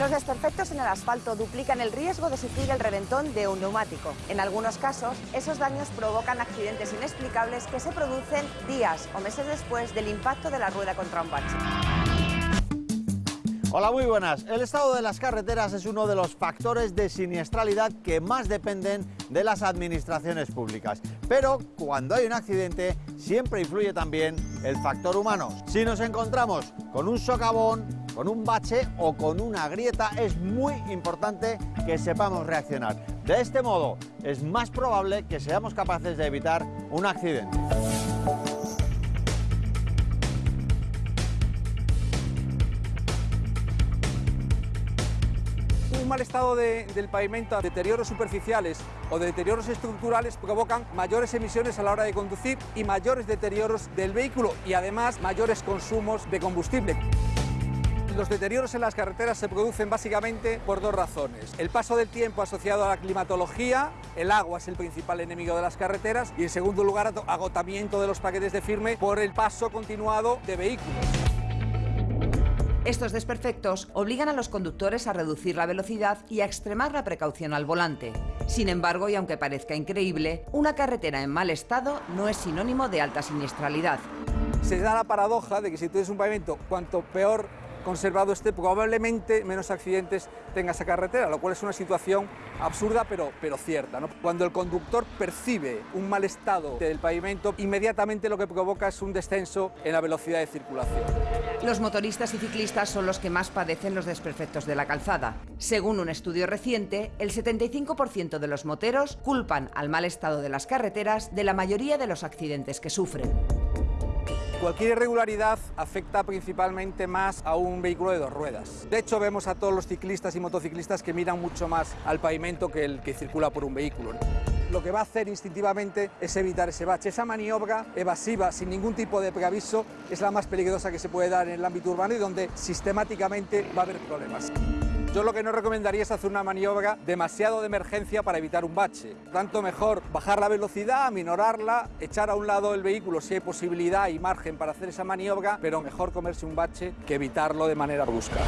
Los desperfectos en el asfalto duplican el riesgo de sufrir el reventón de un neumático. En algunos casos, esos daños provocan accidentes inexplicables que se producen días o meses después del impacto de la rueda contra un bache. Hola, muy buenas. El estado de las carreteras es uno de los factores de siniestralidad que más dependen de las administraciones públicas. Pero cuando hay un accidente, siempre influye también el factor humano. Si nos encontramos con un socavón, con un bache o con una grieta, es muy importante que sepamos reaccionar. De este modo, es más probable que seamos capaces de evitar un accidente. Un mal estado de- del pavimento, deterioros superficiales o deterioros estructurales provocan mayores emisiones a la hora de conducir y mayores deterioros del vehículo y además mayores consumos de combustible. Los deterioros en las carreteras se producen básicamente por dos razones. El paso del tiempo asociado a la climatología, el agua es el principal enemigo de las carreteras y en segundo lugar agotamiento de los paquetes de firme por el paso continuado de vehículos. Estos desperfectos obligan a los conductores a reducir la velocidad y a extremar la precaución al volante. Sin embargo, y aunque parezca increíble, una carretera en mal estado no es sinónimo de alta siniestralidad. se da la paradoja de que si tú tienes un pavimento, cuanto peor conservado esté, probablemente menos accidentes tenga esa carretera, lo cual es una situación absurda pero, pero cierta. Cuando el conductor percibe un mal estado del pavimento, inmediatamente lo que provoca es un descenso en la velocidad de circulación. Los motoristas y ciclistas son los que más padecen los desperfectos de la calzada. Según un estudio reciente, el 75% de los moteros culpan al mal estado de las carreteras de la mayoría de los accidentes que sufren. Cualquier irregularidad afecta principalmente más a un vehículo de dos ruedas. De hecho, vemos a todos los ciclistas y motociclistas que miran mucho más al pavimento que el que circula por un vehículo. Lo que va a hacer instintivamente es evitar ese bache. Esa maniobra evasiva, sin ningún tipo de preaviso, es la más peligrosa que se puede dar en el ámbito urbano y donde sistemáticamente va a haber problemas. Yo lo que no recomendaría es hacer una maniobra demasiado de emergencia para evitar un bache. Tanto mejor bajar la velocidad, aminorarla, echar a un lado el vehículo si hay posibilidad y margen para hacer esa maniobra, pero mejor comerse un bache que evitarlo de manera brusca.